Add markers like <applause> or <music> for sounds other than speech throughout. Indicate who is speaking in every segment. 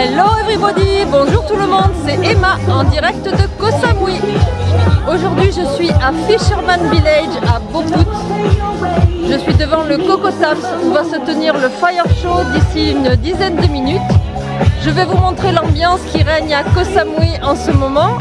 Speaker 1: Hello everybody, bonjour tout le monde, c'est Emma en direct de Koh Samui. Aujourd'hui je suis à Fisherman Village à Boput. Je suis devant le Coco Tams où va se tenir le Fire Show d'ici une dizaine de minutes. Je vais vous montrer l'ambiance qui règne à Koh Samui en ce moment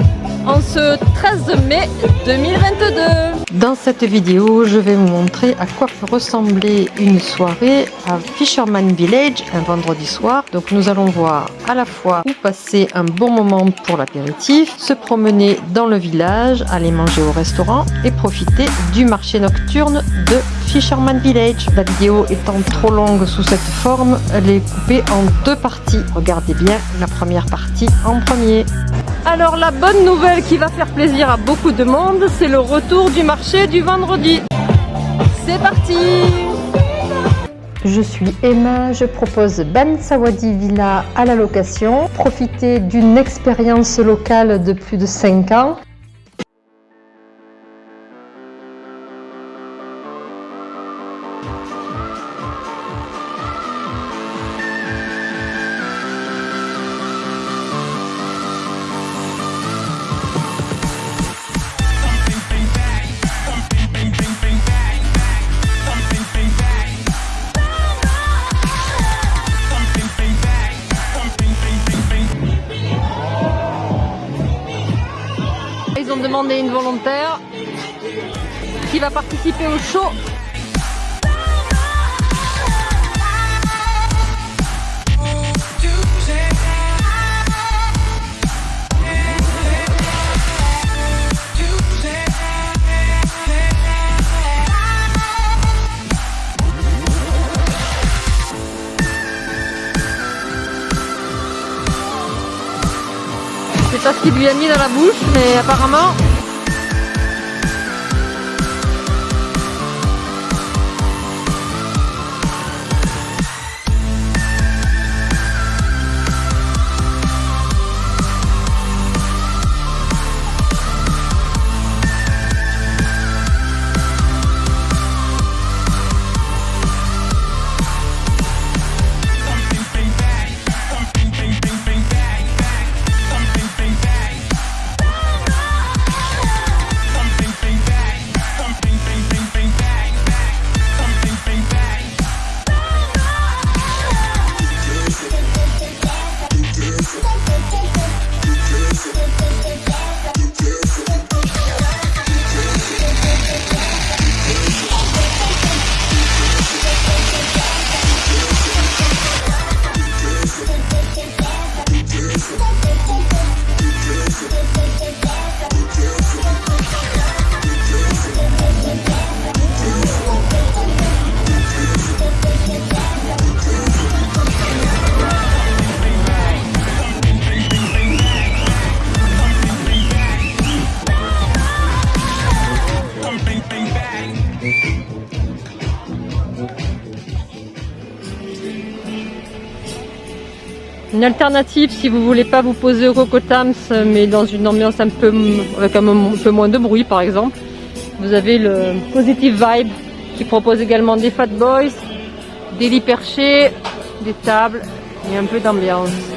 Speaker 1: en ce 13 mai 2022. Dans cette vidéo, je vais vous montrer à quoi peut ressembler une soirée à Fisherman Village un vendredi soir. Donc nous allons voir à la fois où passer un bon moment pour l'apéritif, se promener dans le village, aller manger au restaurant et profiter du marché nocturne de Fisherman Village. La vidéo étant trop longue sous cette forme, elle est coupée en deux parties. Regardez bien la première partie en premier. Alors la bonne nouvelle qui va faire plaisir à beaucoup de monde, c'est le retour du marché du vendredi. C'est parti je suis Emma, je propose Ban Sawadi Villa à la location. Profitez d'une expérience locale de plus de 5 ans demander une volontaire qui va participer au show. C'est pas ce qu'il lui a mis dans la bouche, mais apparemment Une alternative si vous voulez pas vous poser au Cocotams mais dans une ambiance un peu avec un, peu moins de bruit par exemple, vous avez le Positive Vibe qui propose également des Fat Boys, des lits perchés, des tables et un peu d'ambiance.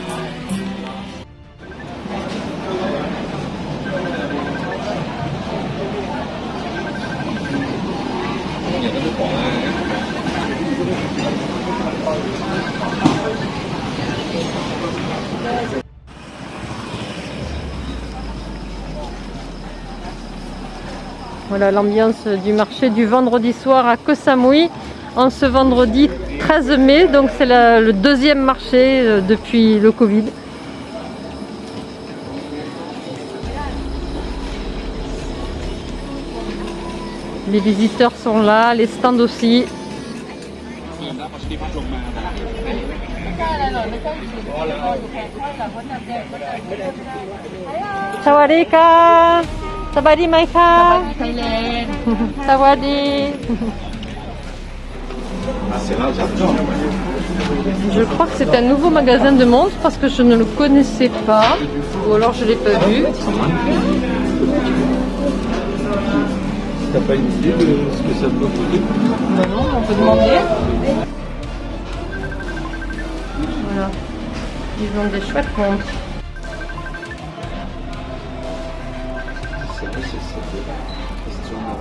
Speaker 1: Voilà l'ambiance du marché du vendredi soir à Koh Samui en ce vendredi 13 mai. Donc c'est le deuxième marché euh, depuis le Covid. Les visiteurs sont là, les stands aussi. Sawadika สบายดีไหมคะสบายดีสวัสดี Je crois que c'est un nouveau magasin de montres parce que je ne le connaissais pas ou alors je ne l'ai pas vu.
Speaker 2: T'as pas une idée de ce que ça peut coûter
Speaker 1: ben Non, on peut demander. Voilà. Ils ont des chouettes montres.
Speaker 2: Question de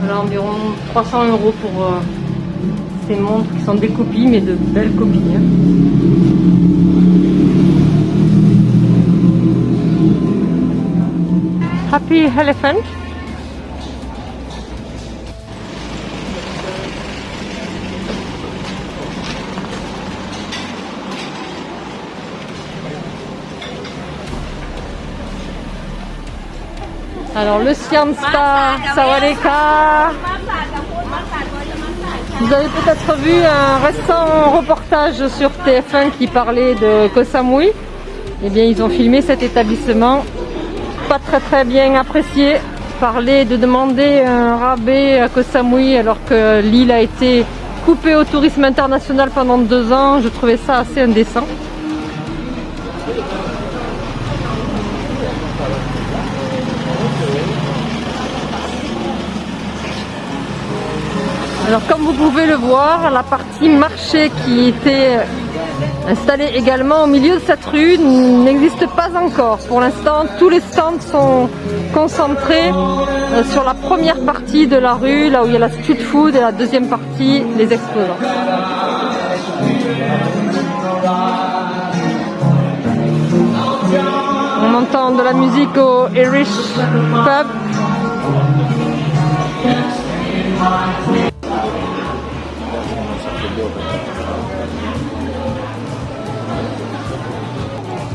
Speaker 1: Voilà, environ 300 euros pour euh, ces montres qui sont des copies, mais de belles copies. hein. Happy Elephant. Alors le Siam Star, Sawadeka. Vous avez peut-être vu un récent reportage sur TF1 qui parlait de Koh Samui. Eh bien, ils ont filmé cet établissement, pas très très bien apprécié. Parler de demander un rabais à Koh Samui alors que l'île a été coupée au tourisme international pendant deux ans, je trouvais ça assez indécent. Alors comme vous pouvez le voir, la partie marché qui était installée également au milieu de cette rue n'existe pas encore. Pour l'instant, tous les stands sont concentrés euh, sur la première partie de la rue, là où il y a la street food, et la deuxième partie, les exposants. On entend de la musique au Irish Pub.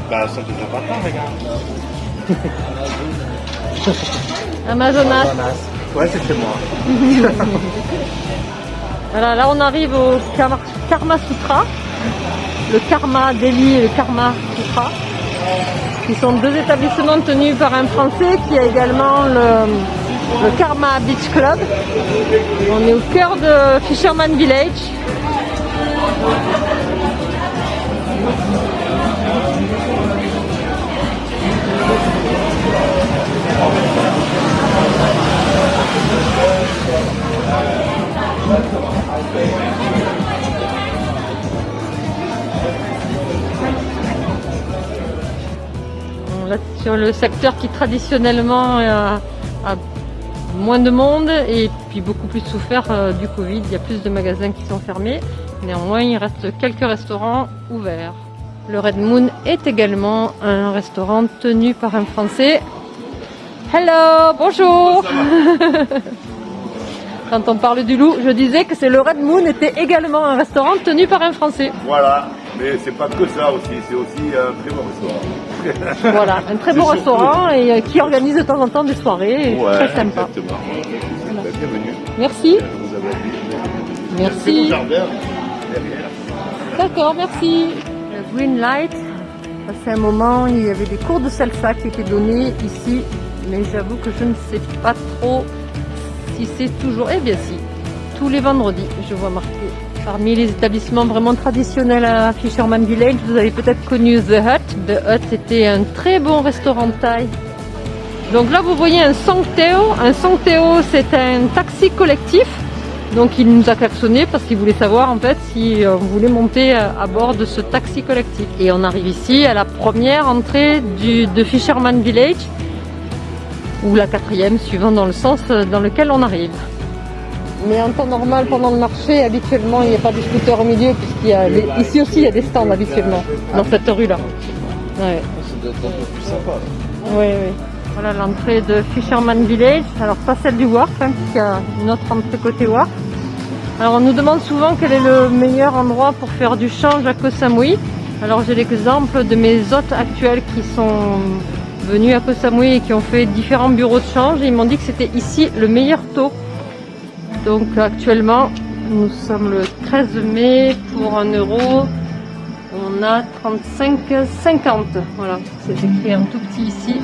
Speaker 3: Bah ça te fait pas peur, regarde. <laughs>
Speaker 1: Amazonas.
Speaker 3: Ouais, c'est chez moi. <laughs>
Speaker 1: Voilà, là on arrive au Karma, Karma Sutra, le Karma Delhi et le Karma Sutra, qui sont deux établissements tenus par un Français qui a également le, le Karma Beach Club. On est au cœur de Fisherman Village. Là, sur le secteur qui traditionnellement a moins de monde et puis beaucoup plus souffert euh, du Covid. Il y a plus de magasins qui sont fermés. Néanmoins, il reste quelques restaurants ouverts. Le Red Moon est également un restaurant tenu par un Français. Hello, bonjour. <laughs> Quand on parle du loup, je disais que c'est le Red Moon était également un restaurant tenu par un Français.
Speaker 3: Voilà, mais c'est pas que ça aussi, c'est aussi un très bon restaurant. <laughs>
Speaker 1: Voilà, un très beau
Speaker 3: C'est
Speaker 1: restaurant et euh, qui organise de temps en temps des soirées.
Speaker 3: Ouais,
Speaker 1: très sympa.
Speaker 3: exactement. Bah, Bienvenue.
Speaker 1: Merci. Merci. D'accord, merci. Le Green Light, passé un moment, il y avait des cours de salsa qui étaient donnés ici, mais j'avoue que je ne sais pas trop si c'est toujours. Eh bien si, tous les vendredis, je vois marqué. Parmi les établissements vraiment traditionnels à Fisherman Village, vous avez peut-être connu The Hut. The Hut était un très bon restaurant thaï. Donc là, vous voyez un Songteo. Un Songteo, c'est un taxi collectif. Donc il nous a klaxonné parce qu'il voulait savoir en fait si euh, on voulait monter euh, à bord de ce taxi collectif. Et on arrive ici à la première entrée de Fisherman Village ou la quatrième suivant dans le sens euh, dans lequel on arrive. Mais en temps normal, pendant le marché, habituellement, il n'y a pas de scooter au milieu puisqu'il y a ici aussi il y a des stands habituellement dans cette rue-là. Ouais.
Speaker 2: Plus sympa.
Speaker 1: Oui, oui. Voilà l'entrée de Fisherman Village. Alors pas celle du Wharf, hein, puisqu'il y a une autre entrée côté Wharf. Alors on nous demande souvent quel est le meilleur endroit pour faire du change à Koh Samui. Alors j'ai l'exemple de mes hôtes actuels qui sont venus à Koh Samui et qui ont fait différents bureaux de change. Ils m'ont dit que c'était ici le meilleur taux. Donc actuellement, nous sommes le 13 mai pour 1 euro. On a 35,50. Voilà, c'est écrit en tout petit ici.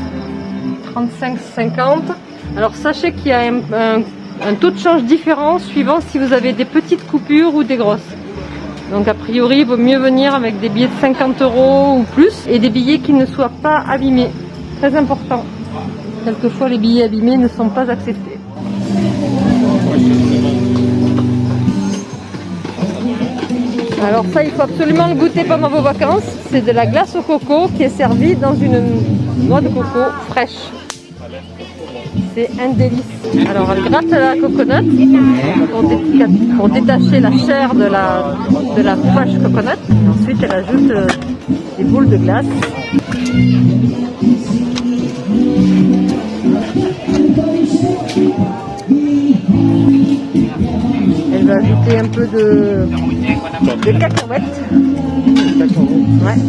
Speaker 1: 35,50. Alors sachez qu'il y a un, un- un taux de change différent suivant si vous avez des petites coupures ou des grosses. Donc a priori, il vaut mieux venir avec des billets de 50 euros ou plus et des billets qui ne soient pas abîmés. Très important. Quelquefois, les billets abîmés ne sont pas acceptés. Alors ça, il faut absolument le goûter pendant vos vacances. C'est de la glace au coco qui est servie dans une noix de coco fraîche. C'est un délice. Alors elle gratte la coconut pour, pour détacher la chair de la, de la fresh coconut. Ensuite elle ajoute euh, des boules de glace. Elle va ajouter un peu de, de cacahuètes. Ouais.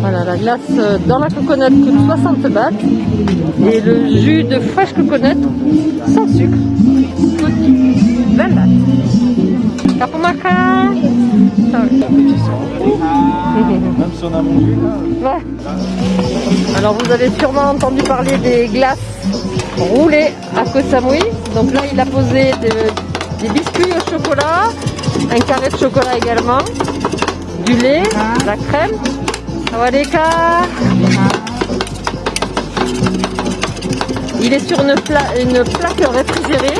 Speaker 1: Voilà, la glace euh, dans la coconut coûte 60 bahts et le jus de fresh coconut sans sucre coûte 20 bahts. Alors vous avez sûrement entendu parler des glaces roulées à Koh Samui. Donc là il a posé de- des biscuits au chocolat, un carré de chocolat également, du lait, de la crème. Sawadeka. Il est sur une, une plaque réfrigérée.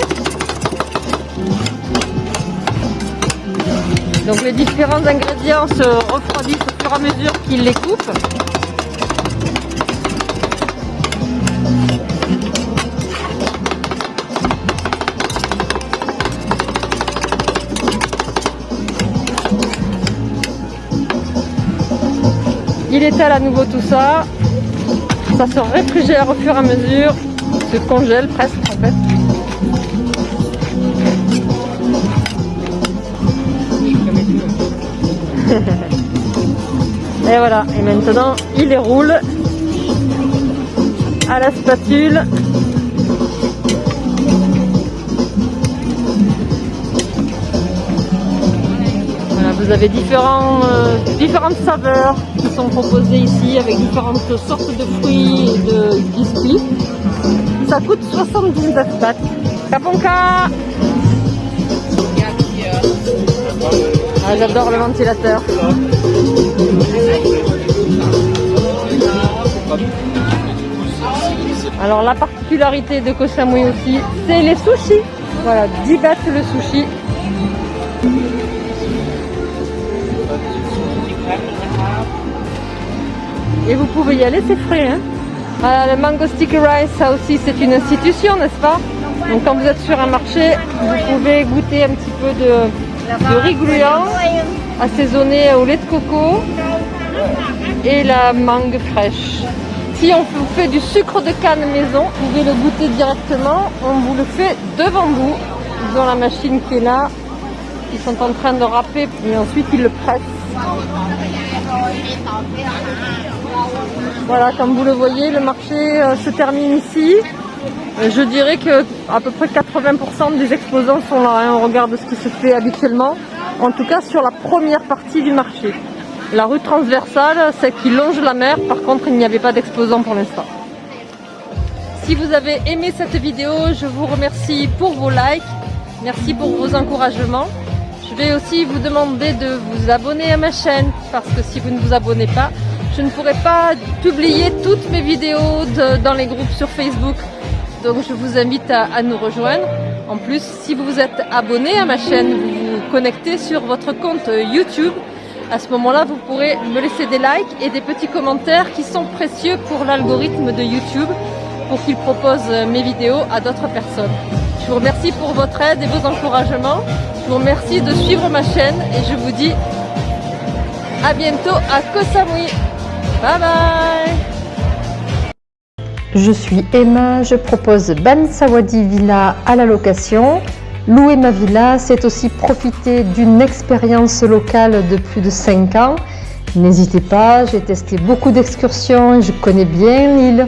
Speaker 1: Donc les différents ingrédients se refroidissent au fur et à mesure qu'il les coupe. Il étale à nouveau tout ça. Ça se réfrigère au fur et à mesure, se congèle presque en fait. Et voilà, et maintenant il les roule à la spatule. Voilà, vous avez différents, euh, différentes saveurs qui sont proposées ici avec différentes sortes de fruits et de biscuits. Ça coûte 79 bahts. Kaponka ah, J'adore le ventilateur. Alors la particularité de Koh Samui aussi, c'est les sushis. Voilà, 10 bahts le sushi. Et vous pouvez y aller, c'est frais. Hein Voilà, le Mango Sticky Rice, ça aussi c'est une institution, n'est-ce pas? Donc quand vous êtes sur un marché, vous pouvez goûter un petit peu de, de riz gluant, assaisonné au lait de coco et la mangue fraîche. Si on vous fait du sucre de canne maison, vous pouvez le goûter directement. On vous le fait devant vous. Ils ont la machine qui est là. Ils sont en train de râper et ensuite ils le pressent. Voilà, comme vous le voyez, le marché euh, se termine ici. Euh, Je dirais que à peu près 80% des exposants sont là. hein. On regarde ce qui se fait habituellement. En tout cas sur la première partie du marché. La rue transversale, celle qui longe la mer, par contre il n'y avait pas d'exposants pour l'instant. Si vous avez aimé cette vidéo, je vous remercie pour vos likes, merci pour vos encouragements. Je vais aussi vous demander de vous abonner à ma chaîne, parce que si vous ne vous abonnez pas, je ne pourrai pas publier toutes mes vidéos dans les groupes sur Facebook. Donc je vous invite à, nous rejoindre. En plus, si vous vous êtes abonné à ma chaîne, vous vous connectez sur votre compte YouTube. À ce moment-là, vous pourrez me laisser des likes et des petits commentaires qui sont précieux pour l'algorithme de YouTube pour qu'il propose mes vidéos à d'autres personnes. Je vous remercie pour votre aide et vos encouragements. Je vous remercie de suivre ma chaîne et je vous dis à bientôt à Koh Samui. Bye bye
Speaker 4: Je suis Emma, je propose Ban Sawadi Villa à la location. Louer ma villa, c'est aussi profiter d'une expérience locale de plus de 5 ans. N'hésitez pas, j'ai testé beaucoup d'excursions, je connais bien l'île.